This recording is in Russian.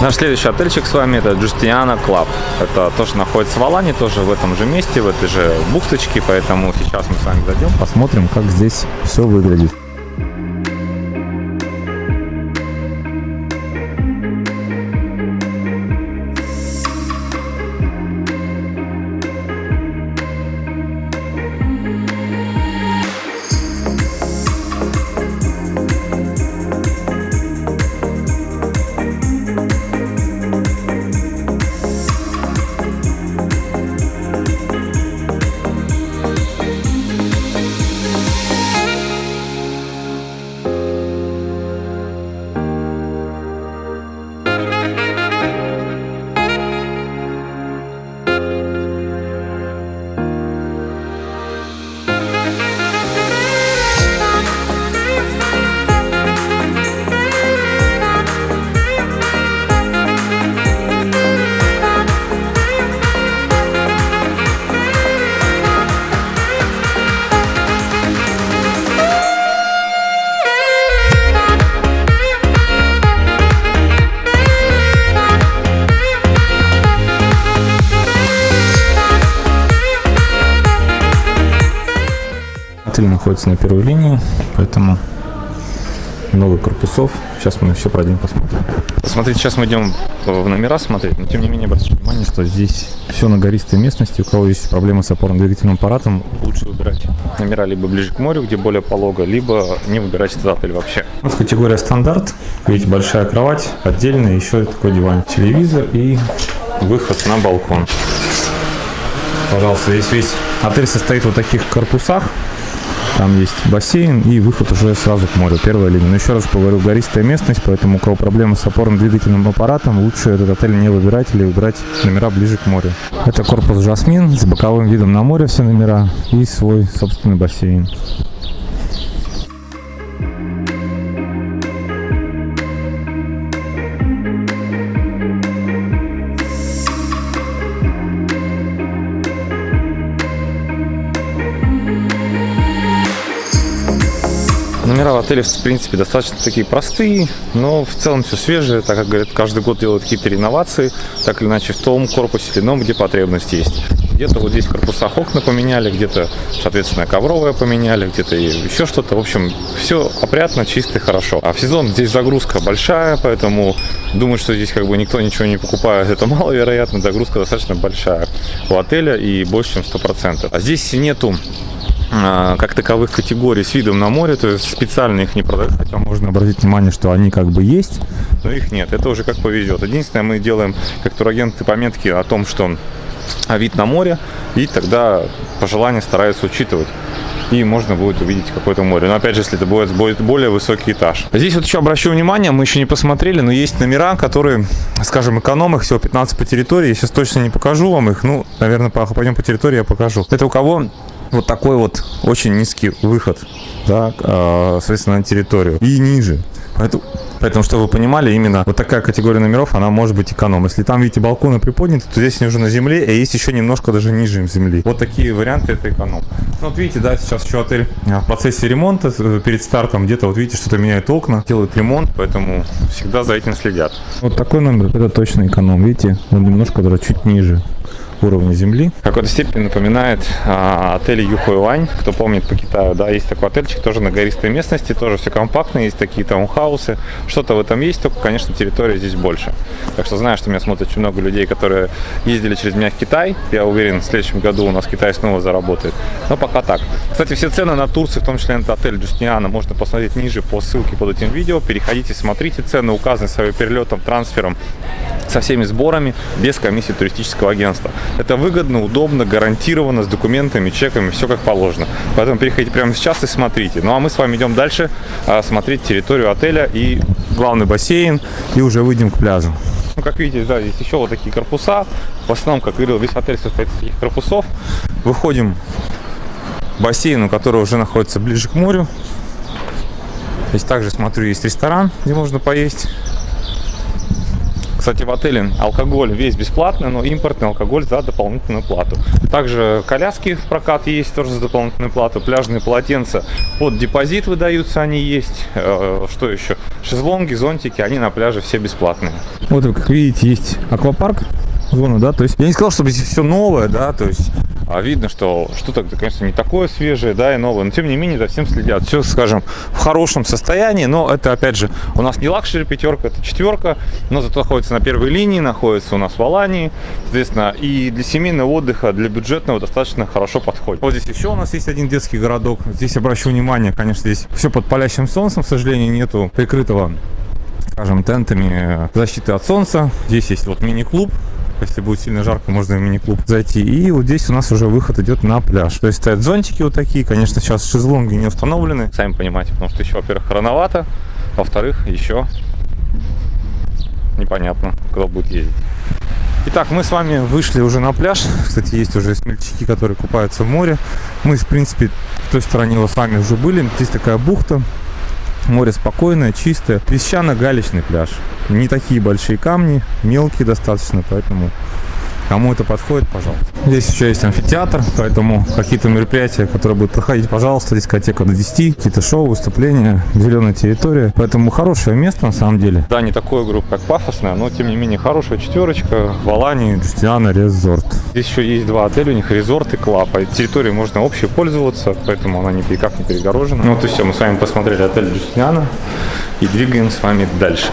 Наш следующий отельчик с вами это Justiana Club. Это тоже находится в Алане, тоже в этом же месте, в этой же бухточке, поэтому сейчас мы с вами зайдем, Посмотрим, как здесь все выглядит. Отель находится на первой линии, поэтому много корпусов. Сейчас мы все пройдем, посмотрим. Смотрите, сейчас мы идем в номера смотреть, но тем не менее обратите внимание, что здесь Все на гористой местности. У кого есть проблемы с опорно-двигательным аппаратом, лучше выбирать номера либо ближе к морю, где более полого, либо не выбирать этот отель вообще. Вот категория стандарт. Видите, большая кровать, отдельно еще такой диван. Телевизор и Выход на балкон. Пожалуйста, весь весь отель состоит в вот таких корпусах. Там есть бассейн и выход уже сразу к морю, первая линия. Но еще раз говорю, гористая местность, поэтому у кого проблемы с опорно-двигательным аппаратом, лучше этот отель не выбирать или выбирать номера ближе к морю. Это корпус Жасмин с боковым видом на море все номера и свой собственный бассейн. Номера в принципе, достаточно такие простые, но в целом все свежее, так как, говорят, каждый год делают какие-то реновации, так или иначе в том корпусе или ином, где потребность есть. Где-то вот здесь в корпусах окна поменяли, где-то, соответственно, ковровое поменяли, где-то еще что-то. В общем, все опрятно, чисто и хорошо. А в сезон здесь загрузка большая, поэтому думаю, что здесь как бы никто ничего не покупает. Это маловероятно, загрузка достаточно большая у отеля и больше, чем 100%. А здесь нету как таковых категорий с видом на море, то есть специально их не продают, хотя Можно обратить внимание, что они как бы есть. но их нет. Это уже как повезет. Единственное, мы делаем как турагенты пометки о том, что а, вид на море, и тогда пожелания стараются учитывать. И можно будет увидеть какое-то море. Но опять же, если это будет, будет более высокий этаж. Здесь вот еще обращу внимание, мы еще не посмотрели, но есть номера, которые, скажем, эконом, их всего 15 по территории. Я сейчас точно не покажу вам их. Ну, наверное, по- пойдем по территории, я покажу. Это у кого вот такой вот очень низкий выход, да, а, соответственно, на территорию. И ниже. Поэтому, поэтому, чтобы вы понимали, именно вот такая категория номеров, она может быть эконом. Если там, видите, балконы приподняты, то здесь они уже на земле, и есть еще немножко даже ниже земли. Вот такие варианты это эконом. Ну, вот видите, да, сейчас еще отель а, в процессе ремонта, э, перед стартом где-то, вот видите, что-то меняют окна, делают ремонт, поэтому всегда за этим следят. Вот такой номер, это точно эконом. Видите, он немножко даже чуть ниже уровня земли. В какой-то степени напоминает а, отель Юхуэлань. Кто помнит по Китаю, да, есть такой отельчик, тоже на гористой местности, тоже все компактно, есть такие таунхаусы. Что-то в этом есть, только, конечно, территория здесь больше. Так что знаю, что меня смотрят очень много людей, которые ездили через меня в Китай. Я уверен, в следующем году у нас Китай снова заработает. Но пока так. Кстати, все цены на Турции, в том числе на отель Джустиана, можно посмотреть ниже по ссылке под этим видео. Переходите, смотрите цены, указаны с авиаперелетом, трансфером, со всеми сборами, без комиссии туристического агентства. Это выгодно, удобно, гарантированно, с документами, чеками, все как положено. Поэтому переходите прямо сейчас и смотрите. Ну а мы с вами идем дальше а, смотреть территорию отеля и Главный бассейн и уже выйдем к пляжу. ну, как видите, да, здесь еще вот такие корпуса. В основном, как говорил, весь отель состоит из таких корпусов. Выходим к бассейну, который уже находится ближе к морю. Здесь также, смотрю, есть ресторан, где можно поесть. Кстати, в отеле алкоголь весь бесплатный, но импортный алкоголь за дополнительную плату. Также коляски в прокат есть тоже за дополнительную плату. Пляжные полотенца под депозит выдаются, они есть. Э, Что еще? Шезлонги, зонтики, они на пляже все бесплатные. Вот, как видите, есть аквапарк, зона, да, то есть я не сказал, чтобы здесь все новое, да, то есть А видно, что что-то, конечно, не такое свежее, да, и новое, но тем не менее за всем следят. Все, скажем, в хорошем состоянии, но это, опять же, у нас не luxury пятерка, это четверка, но зато находится на первой линии, находится у нас в Алании, соответственно, и для семейного отдыха, для бюджетного достаточно хорошо подходит. Вот здесь еще у нас есть один детский городок. Здесь обращу внимание, конечно, здесь все под палящим солнцем, к сожалению, нету прикрытого, скажем, тентами э, защиты от солнца. Здесь есть вот мини-клуб, если будет сильно жарко, можно в мини-клуб зайти. И вот здесь у нас уже выход идет на пляж. То есть стоят зонтики вот такие. Конечно, сейчас шезлонги не установлены. Сами понимаете, потому что еще, во-первых, рановато, во-вторых, еще непонятно, кто будет ездить. Итак, мы с вами вышли уже на пляж. Кстати, есть уже смельчаки, которые купаются в море. Мы, в принципе, в той стороне с вами уже были. Здесь такая бухта. Море спокойное, чистое. Песчано-галечный пляж. Не такие большие камни, мелкие достаточно, поэтому кому это подходит, пожалуйста. Здесь еще есть амфитеатр, поэтому какие-то мероприятия, которые будут проходить, пожалуйста, дискотека до 10, какие-то шоу, выступления, зеленая территория. Поэтому хорошее место на самом деле. Да, не такое, группа, как пафосная, но тем не менее хорошая четверочка в Алании. Джустиана Резорт. Здесь еще есть два отеля, у них резорт и клаб. А территорией можно общей пользоваться, поэтому она никак не перегорожена. Ну вот и все, мы с вами посмотрели отель Джустиана и двигаем с вами дальше.